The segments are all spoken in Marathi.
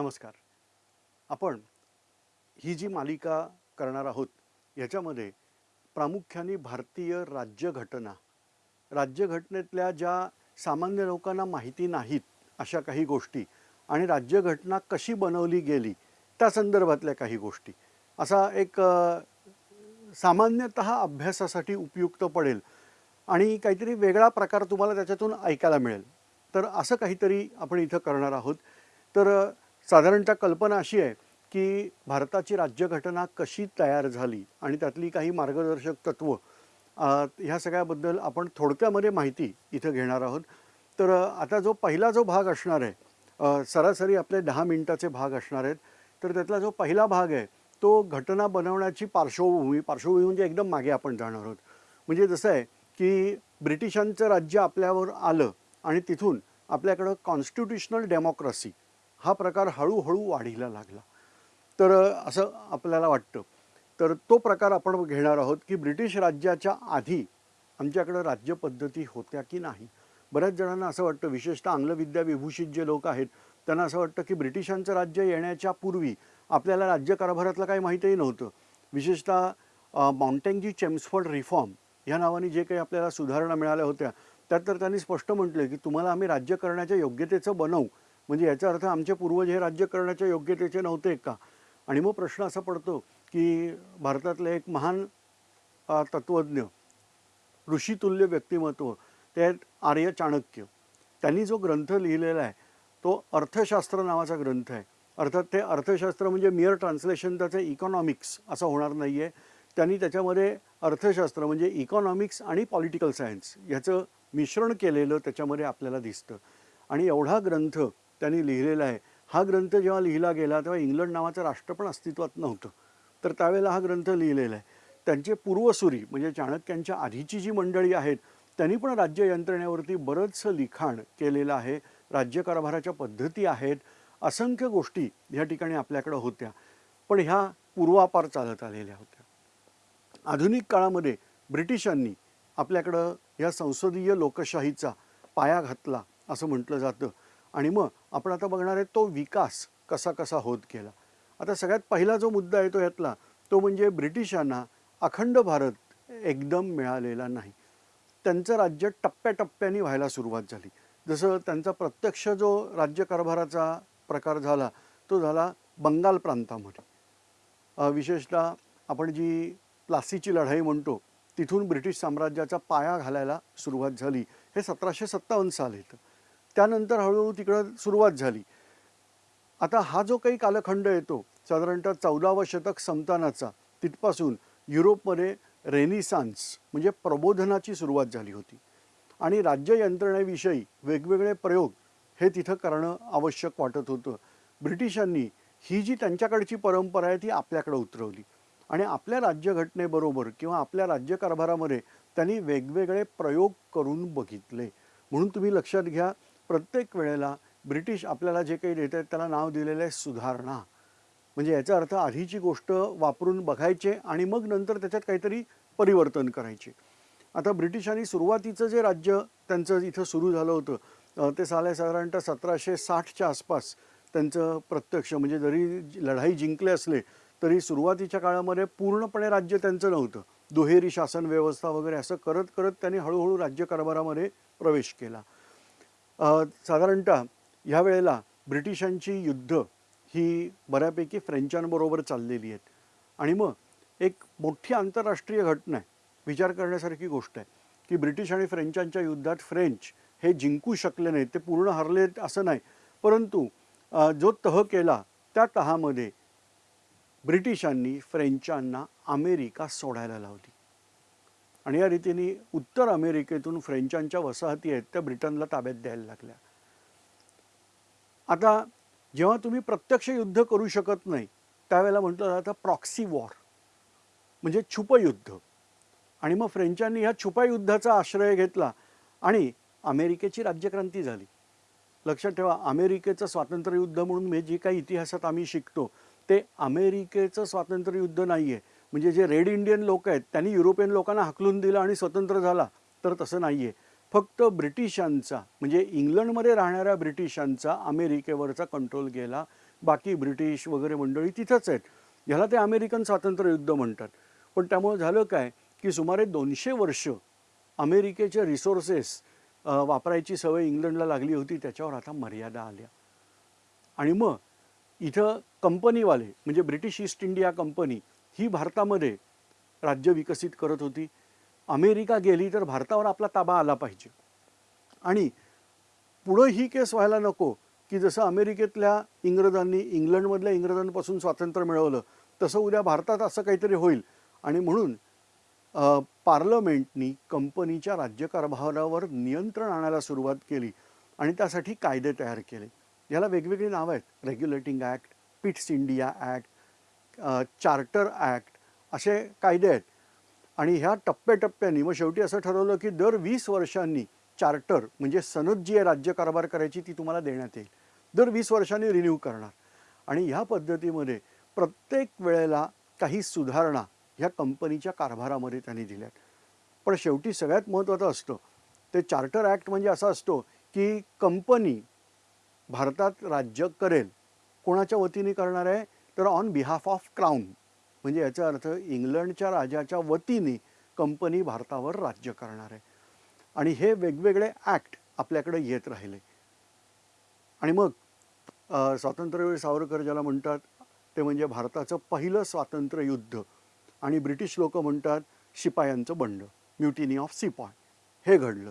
नमस्कार. आपण ही जी मालिका करणार आहोत याच्यामध्ये प्रामुख्याने भारतीय राज्यघटना राज्यघटनेतल्या ज्या सामान्य लोकांना माहिती नाहीत अशा काही गोष्टी आणि राज्यघटना कशी बनवली गेली त्या संदर्भातल्या काही गोष्टी. असा एक सामान्यतः अभ्यासासाठी उपयुक्त पडेल आणि काहीतरी वेगळा प्रकार तुम्हाला त्याच्यातून ऐकायला मिळेल. तर असं काहीतरी आपण इथं करणार आहोत. तर साधारणतः कल्पना अशी आहे की भारताची राज्यघटना कशी तयार झाली आणि त्यातली काही मार्गदर्शक तत्व ह्या सगळ्याबद्दल आपण थोडक्यामध्ये माहिती इथं घेणार आहोत. तर आता जो पहिला जो भाग असणार आहे सरासरी आपले दहा मिनिटाचे भाग असणार आहेत. तर त्यातला जो पहिला भाग आहे तो घटना बनवण्याची पार्श्वभूमी पार्श्वभूमी म्हणजे एकदम मागे आपण जाणार आहोत. म्हणजे जसं आहे की ब्रिटिशांचं राज्य आपल्यावर आलं आणि तिथून आपल्याकडं कॉन्स्टिट्युशनल डेमोक्रेसी हा प्रकार हळूहळू वाढीला लागला. तर असं आपल्याला वाटतं. तर तो प्रकार आपण घेणार आहोत की ब्रिटिश राज्याच्या आधी आमच्याकडं राज्यपद्धती होत्या की नाही? बऱ्याच जणांना असं वाटतं विशेषतः आंग्लविद्या विभूषित जे लोक आहेत त्यांना असं वाटतं की ब्रिटिशांचं राज्य येण्याच्या पूर्वी आपल्याला राज्यकारभारातलं काही माहीतही नव्हतं. विशेषतः अ, माउंटेंजी रिफॉर्म ह्या नावाने जे काही आपल्याला सुधारणा मिळाल्या होत्या त्यात तर त्यांनी स्पष्ट म्हटलं की तुम्हाला आम्ही राज्य करण्याच्या योग्यतेचं बनवू म्हणजे याचा अर्थ आमचे पूर्वज हे राज्य करण्याच्या योग्यतेचे नव्हते का? आणि मग प्रश्न असा पडतो की भारतातले एक महान तत्त्वज्ञ ऋषितुल्य व्यक्तिमत्व ते आर्य चाणक्य. त्यांनी जो ग्रंथ लिहिलेला आहे तो अर्थशास्त्र नावाचा ग्रंथ आहे. अर्थात ते अर्थशास्त्र म्हणजे मिअर ट्रान्सलेशन त्याचं इकॉनॉमिक्स असं होणार नाही आहे त्यांनी त्याच्यामध्ये अर्थशास्त्र म्हणजे इकॉनॉमिक्स आणि पॉलिटिकल सायन्स ह्याचं मिश्रण केलेलं त्याच्यामध्ये आपल्याला दिसतं. आणि एवढा ग्रंथ त्यांनी लिहिलेला आहे. हा ग्रंथ जेव्हा लिहिला गेला तेव्हा इंग्लंड नावाचं राष्ट्र पण अस्तित्वात नव्हतं. तर त्यावेळेला हा ग्रंथ लिहिलेला आहे. त्यांचे पूर्वसुरी म्हणजे चाणक्यांच्या आधीची जी मंडळी आहेत त्यांनी पण राज्य यंत्रणेवरती बरंचसं लिखाण केलेलं आहे. राज्यकारभाराच्या पद्धती आहेत. असंख्य गोष्टी ह्या ठिकाणी आपल्याकडं होत्या. पण ह्या पूर्वापार चालत आलेल्या होत्या. आधुनिक काळामध्ये ब्रिटिशांनी आपल्याकडं ह्या संसदीय लोकशाहीचा पाया घातला असं म्हटलं जातं. आणि मग आपण आता बघणार आहे तो विकास कसा कसा होत गेला. आता सगळ्यात पहिला जो मुद्दा आहे तो यातला तो म्हणजे ब्रिटिशांना अखंड भारत एकदम मिळालेला नाही. त्यांचं राज्य टप्प्याटप्प्याने व्हायला सुरुवात झाली. जसं त्यांचा प्रत्यक्ष जो राज्यकारभाराचा प्रकार झाला तो झाला बंगाल प्रांतामध्ये. विशेषतः आपण जी प्लासीची लढाई म्हणतो तिथून ब्रिटिश साम्राज्याचा पाया घालायला सुरुवात झाली. हे सतराशे सत्तावन्न साल येतं त्यानंतर हळूहळू तिकडं सुरुवात झाली. आता हा जो काही कालखंड येतो साधारणतः चौदावं शतक संतानाचा तिथपासून युरोपमध्ये रेनिसान्स म्हणजे प्रबोधनाची सुरुवात झाली होती. आणि राज्य यंत्रणेविषयी वेगवेगळे प्रयोग हे तिथं करणं आवश्यक वाटत होतं. ब्रिटिशांनी ही जी त्यांच्याकडची परंपरा आहे ती आपल्याकडे उतरवली. आणि आपल्या राज्यघटनेबरोबर किंवा आपल्या राज्यकारभारामध्ये त्यांनी वेगवेगळे प्रयोग करून बघितले. म्हणून तुम्ही लक्षात घ्या प्रत्येक वेळेला ब्रिटिश आपल्याला जे काही देत आहेत त्याला नाव दिलेलं आहे सुधारणा. म्हणजे याचा अर्थ आधीची गोष्ट वापरून बघायचे आणि मग नंतर त्याच्यात काहीतरी परिवर्तन करायचे. आता ब्रिटिशांनी सुरुवातीचं जे राज्य त्यांचं इथं सुरू झालं होतं ते साले साधारणतः सतराशे साठच्या आसपास त्यांचं प्रत्यक्ष म्हणजे जरी लढाई जिंकले असले तरी सुरुवातीच्या काळामध्ये पूर्णपणे राज्य त्यांचं नव्हतं. दुहेरी शासन व्यवस्था वगैरे असं करत करत त्यांनी हळूहळू राज्यकारभारामध्ये प्रवेश केला. साधारणतः ह्या वेळेला ब्रिटिशांची युद्ध ही बऱ्यापैकी फ्रेंचांबरोबर चाललेली आहेत. आणि मग एक मोठी आंतरराष्ट्रीय घटना आहे विचार करण्यासारखी गोष्ट आहे की ब्रिटिश आणि फ्रेंचांच्या युद्धात फ्रेंच हे जिंकू शकले नाहीत ते पूर्ण हरले असं नाही. परंतु जो तह केला त्या तहामध्ये ब्रिटिशांनी फ्रेंचांना अमेरिका सोडायला लावली. आणि या रीतीने उत्तर अमेरिकेतून फ्रेंचांच्या वसाहती आहेत त्या ब्रिटनला ताब्यात द्यायला लागल्या. आता जेव्हा तुम्ही प्रत्यक्ष युद्ध करू शकत नाही त्यावेळेला म्हटलं जातं प्रॉक्सी वॉर म्हणजे छुपयुद्ध. आणि मग फ्रेंचांनी ह्या छुपायुद्धाचा आश्रय घेतला आणि अमेरिकेची राज्यक्रांती झाली. लक्षात ठेवा अमेरिकेचं स्वातंत्र्ययुद्ध म्हणून मी जे काही इतिहासात आम्ही शिकतो ते अमेरिकेचं स्वातंत्र्ययुद्ध नाही आहे म्हणजे जे रेड इंडियन लोक आहेत त्यांनी युरोपियन लोकांना हाकलून दिलं आणि स्वतंत्र झाला तर तसं नाही आहे फक्त ब्रिटिशांचा म्हणजे इंग्लंडमध्ये राहणाऱ्या ब्रिटिशांचा अमेरिकेवरचा कंट्रोल गेला. बाकी ब्रिटिश वगैरे मंडळी तिथंच आहेत. ह्याला ते अमेरिकन स्वातंत्र्य युद्ध म्हणतात. पण त्यामुळे झालं काय की सुमारे दोनशे वर्ष अमेरिकेचे रिसोर्सेस वापरायची सवय इंग्लंडला लागली होती त्याच्यावर आता मर्यादा आल्या. आणि मग इथं कंपनीवाले म्हणजे ब्रिटिश ईस्ट इंडिया कंपनी ही भारतामध्ये राज्य विकसित करत होती. अमेरिका गेली तर भारतावर आपला ताबा आला पाहिजे. आणि पुढं ही केस व्हायला नको की जसं अमेरिकेतल्या इंग्रजांनी इंग्लंडमधल्या इंग्रजांपासून स्वातंत्र्य मिळवलं तसं उद्या भारतात असं काहीतरी होईल. आणि म्हणून पार्लमेंटनी कंपनीच्या राज्यकारभारावर नियंत्रण आणायला सुरुवात केली आणि त्यासाठी कायदे तयार केले. याला वेगवेगळी नावं आहेत. Regulating act Pitt's India act charter act असे कायदे आहेत. आणि ह्या टप्प्याटप्प्याने मग शेवटी असं ठरवलं की दर वीस वर्षांनी चार्टर म्हणजे सनद जी आहे राज्य कारभार करायची ती तुम्हाला देण्यात येईल. दर वीस वर्षांनी रिन्यू करणार. आणि ह्या पद्धतीमध्ये प्रत्येक वेळेला काही सुधारणा ह्या कंपनीच्या कारभारामध्ये त्यांनी दिल्यात. पण शेवटी सगळ्यात महत्त्वाचं असतं ते चार्टर ॲक्ट म्हणजे असा असतो की कंपनी भारतात राज्य करेल कोणाच्या वतीने करणार आहे? तर ऑन बिहाफ ऑफ क्राऊन म्हणजे याचा अर्थ इंग्लंडच्या राजाच्या वतीने कंपनी भारतावर राज्य करणार आहे. आणि हे वेगवेगळे ॲक्ट आपल्याकडे येत राहिले. आणि मग स्वातंत्र्यवीर सावरकर ज्याला म्हणतात ते म्हणजे भारताचं पहिलं स्वातंत्र्य युद्ध. आणि ब्रिटिश लोक म्हणतात शिपायांचं बंड म्युटिनी ऑफ सिपॉय हे घडलं.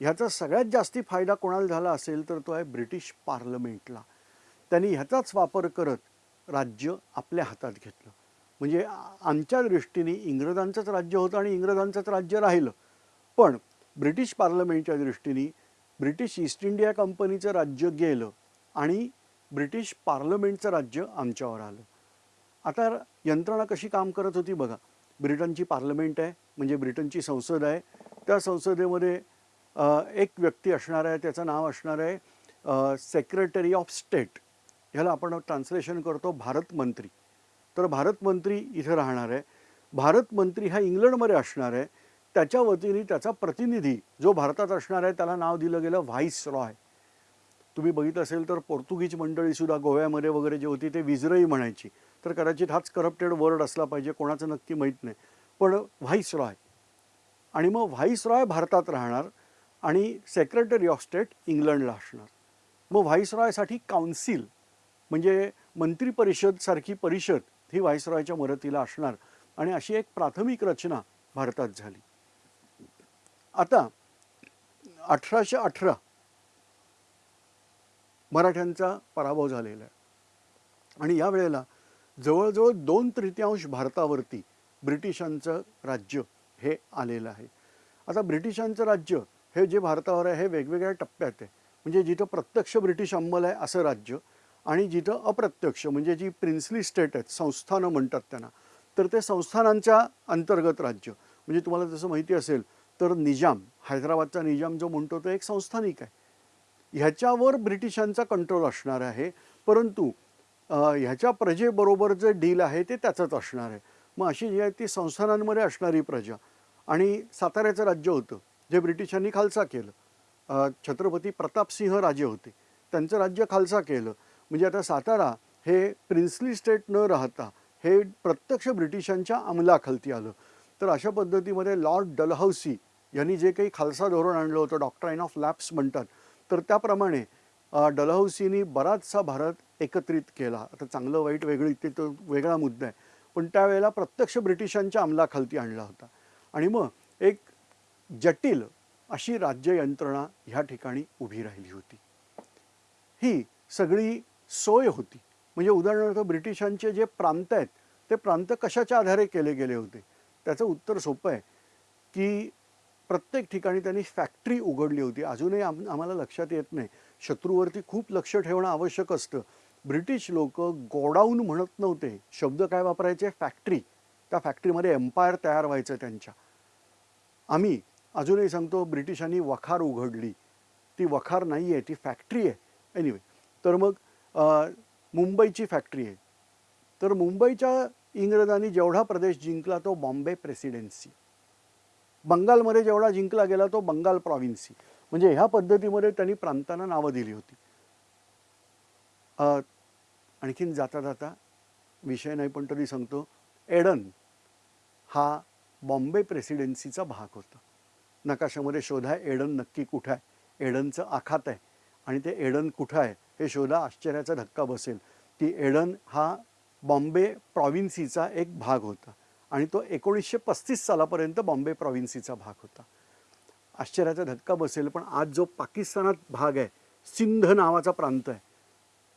ह्याचा सगळ्यात जास्ती फायदा कोणाला झाला असेल तर तो आहे ब्रिटिश पार्लमेंटला. त्यांनी ह्याचाच वापर करत राज्य आपल्या हातात घेतलं. म्हणजे आमच्या दृष्टीने इंग्रजांचंच राज्य होतं आणि इंग्रजांचंच राज्य राहिलं. पण ब्रिटिश पार्लमेंटच्या दृष्टीने ब्रिटिश ईस्ट इंडिया कंपनीचं राज्य गेलं आणि ब्रिटिश पार्लमेंटचं राज्य आमच्यावर आलं. आता यंत्रणा कशी काम करत होती बघा. ब्रिटनची पार्लमेंट आहे म्हणजे ब्रिटनची संसद आहे. त्या संसदेमध्ये एक व्यक्ती असणार आहे त्याचं नाव असणार आहे सेक्रेटरी ऑफ स्टेट ह्याला आपण ट्रान्सलेशन करतो भारत मंत्री. तर भारत मंत्री इथं राहणार आहे. भारत मंत्री हा इंग्लंडमध्ये असणार आहे. त्याच्या वतीने त्याचा प्रतिनिधी जो भारतात असणार आहे त्याला नाव दिलं गेलं व्हाईस रॉय तुम्ही बघितलं असेल तर पोर्तुगीज मंडळीसुद्धा गोव्यामध्ये वगैरे जे होती ते विजरई म्हणायची. तर कदाचित हाच करप्टेड वर्ड असला पाहिजे कोणाचं नक्की माहीत नाही. पण व्हाईस रॉय आणि मग व्हाईस रॉय भारतात राहणार आणि सेक्रेटरी ऑफ स्टेट इंग्लंडला असणार. मग व्हाईस रॉयसाठी काउन्सिल म्हणजे मंत्री परिषद सारखी परिषद ही व्हायसरॉयच्या मदतीला असणार आणि अशी एक प्राथमिक रचना भारतात झाली. आता अठराशे अठरा मराठ्यांचा पराभव झालेला आहे. आणि या वेळेला जवळजवळ दोन तृतीयांश भारतावरती ब्रिटिशांचं राज्य हे आलेलं आहे. आता ब्रिटिशांचं राज्य हे जे भारतावर आहे हे वेगवेगळ्या टप्प्यात आहे. म्हणजे जिथं प्रत्यक्ष ब्रिटिश अंमल आहे असं राज्य आणि जिथं अप्रत्यक्ष म्हणजे जी प्रिन्सली स्टेट आहेत संस्थानं म्हणतात त्यांना तर ते संस्थानांच्या अंतर्गत राज्य. म्हणजे तुम्हाला जसं माहिती असेल तर निजाम हैदराबादचा निजाम जो म्हणतो तो एक संस्थानिक आहे. ह्याच्यावर ब्रिटिशांचा कंट्रोल असणार आहे परंतु ह्याच्या प्रजेबरोबर जे डील आहे ते त्याचंच असणार आहे. मग अशी जी आहे ती संस्थानांमध्ये असणारी प्रजा. आणि साताऱ्याचं राज्य होतं जे ब्रिटिशांनी खालसा केलं. छत्रपती प्रतापसिंह राजे होते. त्यांचं राज्य खालसा केलं. म्हणजे आता सातारा हे प्रिन्सली स्टेट न राहता हे प्रत्यक्ष ब्रिटिशांच्या अंमलाखालती आलं. तर अशा पद्धतीमध्ये लॉर्ड डलहौसी यांनी जे काही खालसा धोरण आणलं होतं डॉक्ट्राईन ऑफ लॅप्स म्हणतात तर त्याप्रमाणे डलहौसीनी बराचसा भारत एकत्रित केला. आता चांगलं वाईट वेगळी ते तो वेगळा मुद्दा आहे. पण त्यावेळेला प्रत्यक्ष ब्रिटिशांच्या अंमलाखालती आणला होता. आणि मग एक जटिल अशी राज्य यंत्रणा ह्या ठिकाणी उभी राहिली होती. ही सगळी सोय होती. म्हणजे उदाहरणार्थ ब्रिटिशांचे जे प्रांत आहेत ते प्रांत कशाच्या आधारे केले गेले होते? त्याचं उत्तर सोपं आहे की प्रत्येक ठिकाणी त्यांनी फॅक्टरी उघडली होती. अजूनही आम आम्हाला लक्षात येत नाही. शत्रूवरती खूप लक्ष ठेवणं आवश्यक असतं. ब्रिटिश लोक गोडाऊन म्हणत नव्हते. शब्द काय वापरायचे? फॅक्टरी. त्या फॅक्टरीमध्ये एम्पायर तयार व्हायचं त्यांच्या. आम्ही अजूनही सांगतो ब्रिटिशांनी वखार उघडली. ती वखार नाही आहे ती फॅक्टरी आहे. एनिवे तर मग मुंबईची फॅक्टरी आहे. तर मुंबईच्या इंग्रजांनी जेवढा प्रदेश जिंकला तो बॉम्बे प्रेसिडेन्सी बंगालमध्ये जेवढा जिंकला गेला तो बंगाल प्रॉव्हिन्सी म्हणजे ह्या पद्धतीमध्ये त्यांनी प्रांतांना नावं दिली होती. आणखीन जाता जाता विषय नाही पण तरी सांगतो एडन हा बॉम्बे प्रेसिडेन्सीचा भाग होता. नकाशामध्ये शोधा एडन नक्की कुठं आहे? एडनचं आखात आहे. आणि ते एडन कुठं आहे? हे शोधा आश्चर्याचा धक्का बसेल. की एडन हा बॉम्बे प्रॉव्हिन्सीचा एक भाग होता आणि तो एकोणीसशे पस्तीस सालापर्यंत बॉम्बे प्रॉव्हिन्सीचा भाग होता. आश्चर्याचा धक्का बसेल पण आज जो पाकिस्तानात भाग आहे सिंध नावाचा प्रांत आहे.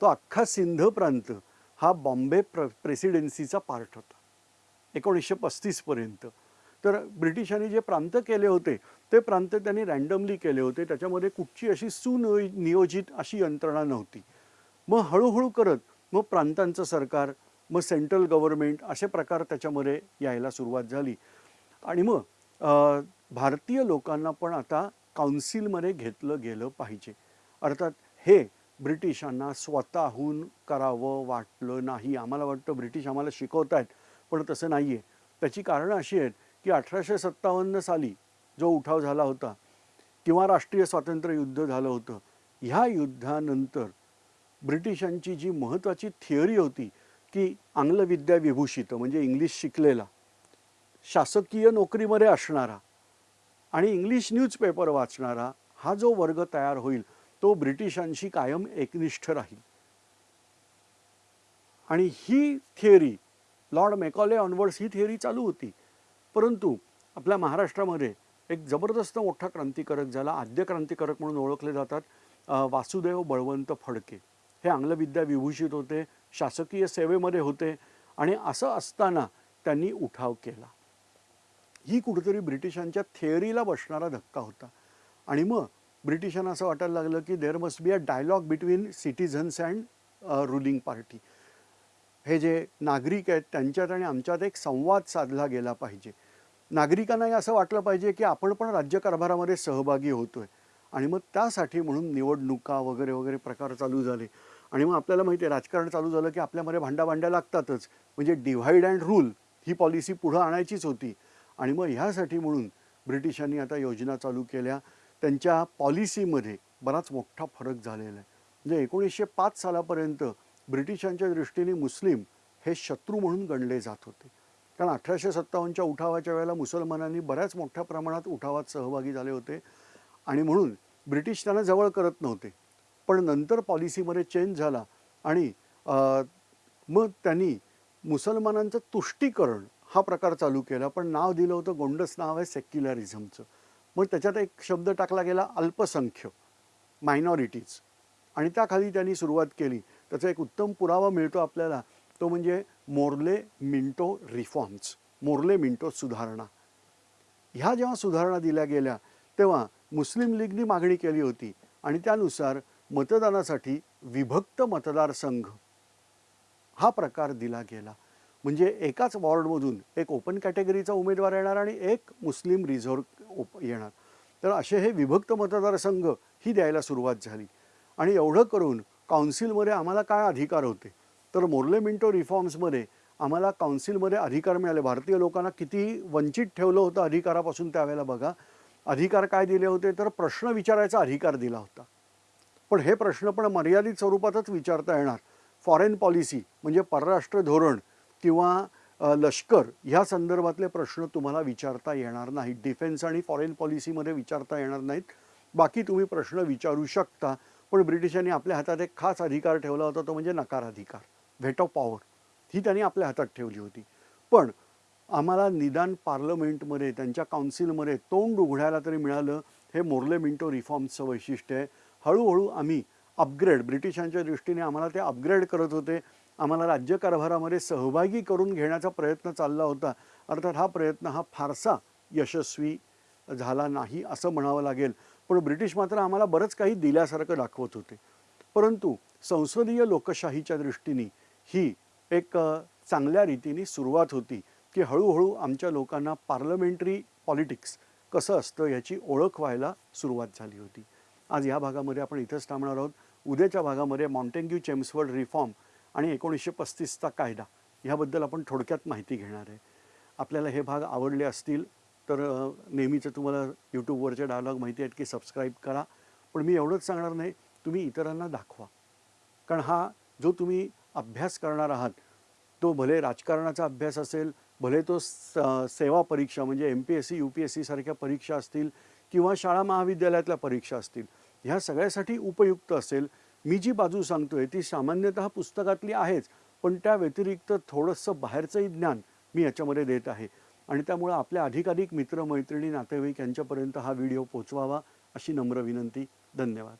तो अख्खा सिंध प्रांत हा बॉम्बे प्र प्रेसिडेन्सीचा पार्ट होता. एकोणीसशे पस्तीसपर्यंत तर ब्रिटिशांनी जे प्रांत केले होते ते प्रांत त्यांनी रँडमली केले होते. त्याच्यामध्ये कुठची अशी सुनियोजित अशी यंत्रणा नव्हती. मग हळूहळू करत मग प्रांतांचं सरकार मग सेंट्रल गव्हर्नमेंट असे प्रकार त्याच्यामध्ये यायला सुरुवात झाली. आणि मग भारतीय लोकांना पण आता काउन्सिलमध्ये घेतलं गेलं पाहिजे. अर्थात हे ब्रिटिशांना स्वतःहून करावं वाटलं नाही. आम्हाला वाटतं ब्रिटिश आम्हाला शिकवत आहेत पण तसं नाही आहे त्याची कारणं अशी आहेत की अठराशे सत्तावन्न साली जो उठाव झाला होता किंवा राष्ट्रीय स्वातंत्र्य युद्ध झालं होतं ह्या युद्धानंतर ब्रिटिशांची जी महत्त्वाची थिअरी होती की आंग्लविद्या विभूषित म्हणजे इंग्लिश शिकलेला शासकीय नोकरीमध्ये असणारा आणि इंग्लिश न्यूजपेपर वाचणारा हा जो वर्ग तयार होईल तो ब्रिटिशांशी कायम एकनिष्ठ राहील. आणि ही थिअरी लॉर्ड मेकॉले ऑनवर्ड्स ही थिअरी चालू होती. परंतु आपल्या महाराष्ट्रामध्ये एक जबरदस्त मोठा क्रांतिकारक ज्याला आद्य क्रांतिकारक म्हणून ओळखले जातात वासुदेव बळवंत फडके. हे आंग्लविद्या विभूषित होते शासकीय सेवेमध्ये होते आणि असं असताना त्यांनी उठाव केला. ही कुठेतरी ब्रिटिशांच्या थिअरीला बसणारा धक्का होता. आणि मग ब्रिटिशांना असं वाटायला लागलं की there must be a dialogue between citizens and ruling party हे जे नागरिक आहेत त्यांच्यात आणि आमच्यात एक संवाद साधला गेला पाहिजे. नागरिकांनाही असं वाटलं पाहिजे की आपण पण राज्यकारभारामध्ये सहभागी होतोय. आणि मग त्यासाठी म्हणून निवडणुका वगैरे वगैरे प्रकार चालू झाले. आणि मग आपल्याला माहिती आहे राजकारण चालू झालं की आपल्यामध्ये भांड्या भांड्या लागतातच. म्हणजे डिव्हाइड अँड रूल ही पॉलिसी पुढं आणायचीच होती. आणि मग ह्यासाठी म्हणून ब्रिटिशांनी आता योजना चालू केल्या. त्यांच्या पॉलिसीमध्ये बराच मोठा फरक झालेला आहे. म्हणजे एकोणीसशे पाच सालापर्यंत ब्रिटिशांच्या दृष्टीने मुस्लिम हे शत्रू म्हणून गणले जात होते. कारण अठराशे सत्तावन्नच्या उठावाच्या वेळेला मुसलमानांनी बऱ्याच मोठ्या प्रमाणात उठावात सहभागी झाले होते. आणि म्हणून ब्रिटिश त्यांना जवळ करत नव्हते. पण नंतर पॉलिसीमध्ये चेंज झाला आणि मग त्यांनी मुसलमानांचं तुष्टीकरण हा प्रकार चालू केला. पण नाव दिलं होतं गोंडस नाव आहे सेक्युलरिझमचं. मग त्याच्यात एक शब्द टाकला गेला अल्पसंख्य मायनॉरिटीज आणि त्याखाली त्यांनी सुरुवात केली. त्याचा एक उत्तम पुरावा मिळतो आपल्याला. तो म्हणजे Morley Minto reforms Morley Minto सुधारणा. ह्या जेव्हा सुधारणा दिल्या गेल्या तेव्हा मुस्लिम लीगनी मागणी केली होती आणि त्यानुसार मतदानासाठी विभक्त मतदारसंघ हा प्रकार दिला गेला. म्हणजे एकाच वॉर्डमधून एक ओपन कॅटेगरीचा उमेदवार येणार आणि एक मुस्लिम रिझर्व ओप येणार. तर असे हे विभक्त मतदारसंघ ही द्यायला सुरुवात झाली. आणि एवढं करून काउन्सिलमध्ये आम्हाला काय अधिकार होते? तर मोर्ले मिंटो रिफॉर्म्समध्ये आम्हाला काउन्सिलमध्ये अधिकार मिळाले. भारतीय लोकांना किती वंचित ठेवलं होतं अधिकारापासून त्यावेळेला बघा. अधिकार काय दिले होते? तर प्रश्न विचारायचा अधिकार दिला होता. पण हे प्रश्न पण मर्यादित स्वरूपातच विचारता येणार. फॉरेन पॉलिसी म्हणजे परराष्ट्र धोरण किंवा लष्कर ह्या संदर्भातले प्रश्न तुम्हाला विचारता येणार नाहीत. डिफेन्स आणि फॉरेन पॉलिसीमध्ये विचारता येणार नाहीत. बाकी तुम्ही प्रश्न विचारू शकता. पण ब्रिटिशांनी आपल्या हातात एक खास अधिकार ठेवला होता तो म्हणजे नकार अधिकार. व्हेट ऑफ पॉवर ही त्यांनी आपल्या हातात ठेवली होती. पण आम्हाला निदान पार्लमेंटमध्ये त्यांच्या काउन्सिलमध्ये तोंड उघडायला तरी मिळालं. हे मोर्ले मिंटो रिफॉर्म्सचं वैशिष्ट्य आहे. हळूहळू आम्ही अपग्रेड ब्रिटिशांच्या दृष्टीने आम्हाला ते अपग्रेड करत होते. आम्हाला राज्यकारभारामध्ये सहभागी करून घेण्याचा प्रयत्न चालला होता. अर्थात हा प्रयत्न हा फारसा यशस्वी झाला नाही असं म्हणावं लागेल. पण ब्रिटिश मात्र आम्हाला बरंच काही दिल्यासारखं दाखवत होते. परंतु संसदीय लोकशाहीच्या दृष्टीने ही एक चांगल्या रीतीने सुरुवात होती की हळूहळू आमच्या लोकांना पार्लमेंटरी पॉलिटिक्स कसं असतं याची ओळख व्हायला सुरुवात झाली होती. आज ह्या भागामध्ये आपण इथंच थांबणार आहोत. उद्याच्या भागामध्ये माउंटेंग्यू चेम्सवर्ड रिफॉर्म आणि एकोणीसशे पस्तीसचा कायदा ह्याबद्दल आपण थोडक्यात माहिती घेणार आहे. आपल्याला हे भाग आवडले असतील तर नेहमीचं तुम्हाला यूट्यूबवरचे डायलॉग माहिती आहेत की सबस्क्राईब करा. पण मी एवढंच सांगणार नाही तुम्ही इतरांना दाखवा. कारण हा जो तुम्ही अभ्यास करणार आहात तो भले राजकारणाचा अभ्यास असेल भले तो स सेवा परीक्षा म्हणजे M P S C U P S सीसारख्या परीक्षा असतील किंवा शाळा महाविद्यालयातल्या परीक्षा असतील ह्या सगळ्यासाठी उपयुक्त असेल. मी जी बाजू सांगतोय ती सामान्यतः पुस्तकातली आहेच पण त्या व्यतिरिक्त थोडंसं बाहेरचंही ज्ञान मी याच्यामध्ये देत आहे. आणि त्यामुळं आपल्या अधिकाधिक मित्रमैत्रिणी नातेवाईक यांच्यापर्यंत हा व्हिडिओ पोचवावा अशी नम्र विनंती. धन्यवाद.